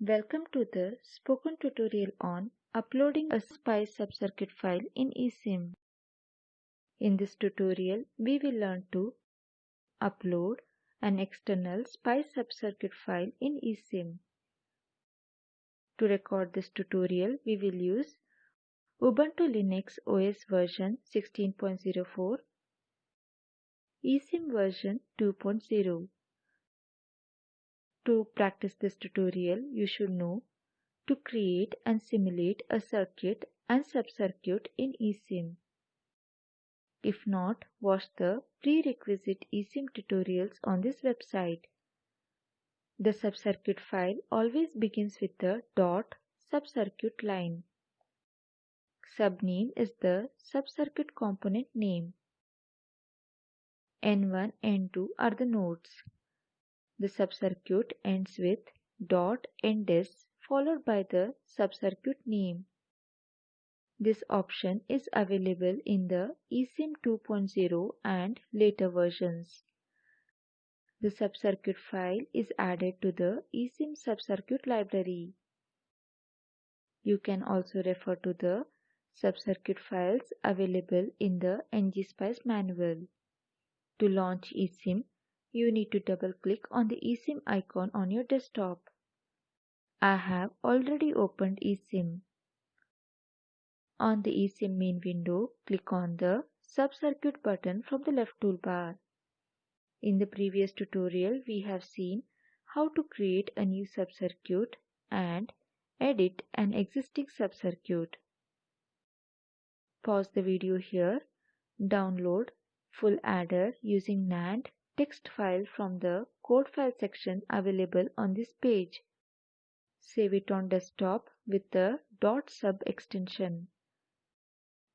Welcome to the spoken tutorial on uploading a SPICE subcircuit file in eSIM. In this tutorial, we will learn to upload an external SPICE subcircuit file in eSIM. To record this tutorial, we will use Ubuntu Linux OS version 16.04, eSIM version 2.0. To practice this tutorial, you should know to create and simulate a circuit and subcircuit in eSIM. If not, watch the prerequisite eSIM tutorials on this website. The subcircuit file always begins with the dot subcircuit line. Subname is the subcircuit component name. N1, N2 are the nodes. The subcircuit ends with dot ends followed by the subcircuit name. This option is available in the eSIM 2.0 and later versions. The subcircuit file is added to the eSIM subcircuit library. You can also refer to the subcircuit files available in the ngSpice manual. To launch eSIM, you need to double click on the eSIM icon on your desktop. I have already opened eSIM. On the eSIM main window, click on the Subcircuit button from the left toolbar. In the previous tutorial, we have seen how to create a new subcircuit and edit an existing subcircuit. Pause the video here, download full adder using NAND text file from the code file section available on this page. Save it on desktop with the dot .sub extension.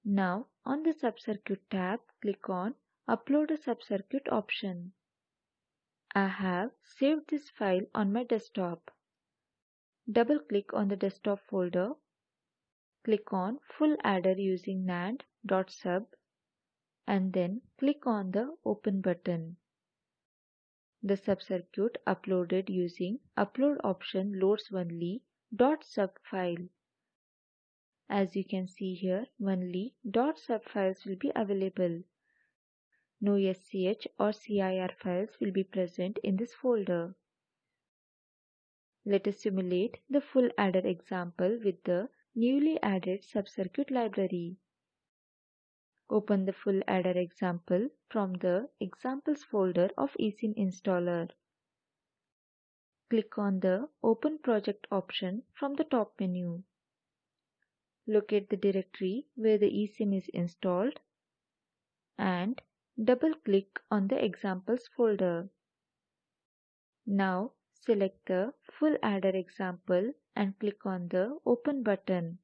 Now on the subcircuit tab, click on Upload a subcircuit option. I have saved this file on my desktop. Double click on the desktop folder. Click on Full Adder using NAND.sub and then click on the Open button. The subcircuit uploaded using upload option loads only .sub file. As you can see here, only .sub files will be available. No SCH or CIR files will be present in this folder. Let us simulate the full adder example with the newly added subcircuit library. Open the full adder example from the examples folder of eSIM installer. Click on the Open Project option from the top menu. Locate the directory where the eSIM is installed and double-click on the examples folder. Now select the full adder example and click on the Open button.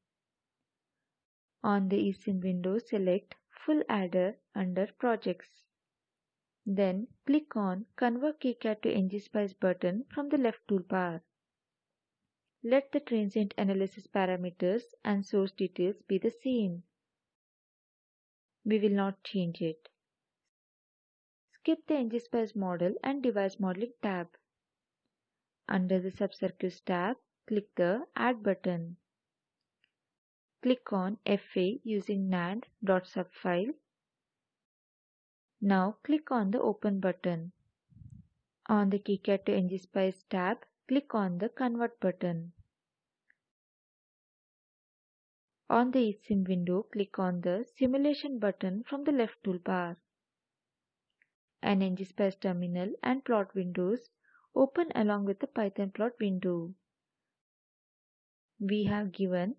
On the eSIM window, select full adder under projects. Then click on Convert KiCad to ngSpice button from the left toolbar. Let the transient analysis parameters and source details be the same. We will not change it. Skip the ngSpice model and device modeling tab. Under the subcircuits tab, click the Add button. Click on FA using NAND.sub file. Now click on the Open button. On the KiCad to ngSpice tab, click on the Convert button. On the eSIM window, click on the Simulation button from the left toolbar. An ngSpice terminal and plot windows open along with the Python plot window. We have given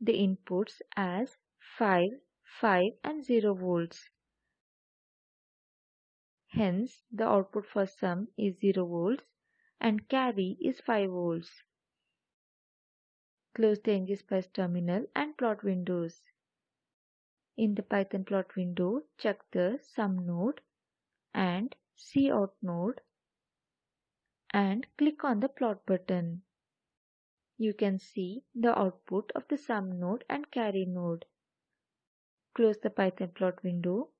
the inputs as 5, 5 and 0 volts. Hence, the output for sum is 0 volts and carry is 5 volts. Close the ngSpice terminal and plot windows. In the Python plot window, check the sum node and cout node and click on the plot button you can see the output of the sum node and carry node. Close the Python plot window.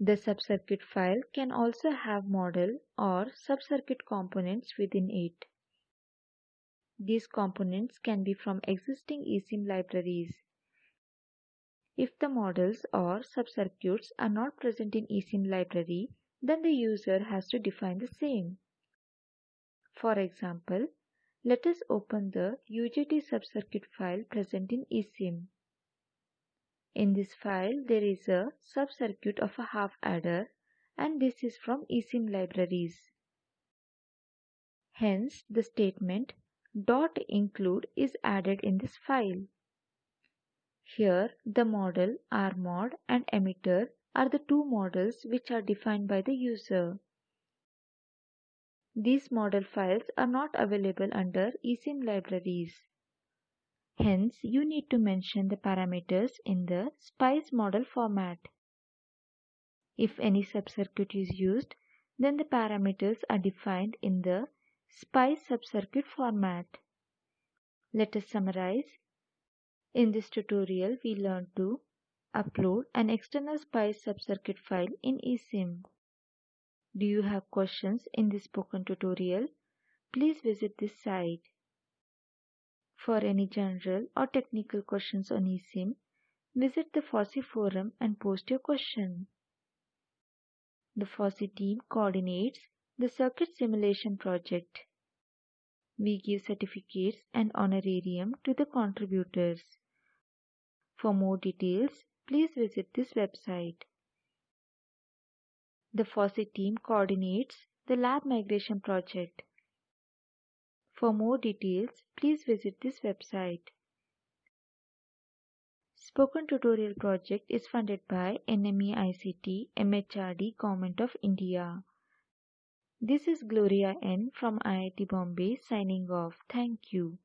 The subcircuit file can also have model or subcircuit components within it. These components can be from existing eSIM libraries. If the models or subcircuits are not present in eSIM library, then the user has to define the same. For example, let us open the UJT subcircuit file present in eSIM. In this file, there is a subcircuit of a half adder and this is from eSIM libraries. Hence, the statement dot include is added in this file. Here, the model, RMOD and emitter are the two models which are defined by the user. These model files are not available under eSIM libraries. Hence, you need to mention the parameters in the SPICE model format. If any subcircuit is used, then the parameters are defined in the SPICE subcircuit format. Let us summarize. In this tutorial, we learned to upload an external SPICE subcircuit file in eSIM. Do you have questions in this spoken tutorial? Please visit this site. For any general or technical questions on eSIM, visit the FOSSEE forum and post your question. The FOSSEE team coordinates the circuit simulation project. We give certificates and honorarium to the contributors. For more details, please visit this website. The FOSSEE team coordinates the lab migration project. For more details, please visit this website. Spoken Tutorial project is funded by NMEICT MHRD Government of India. This is Gloria N from IIT Bombay signing off. Thank you.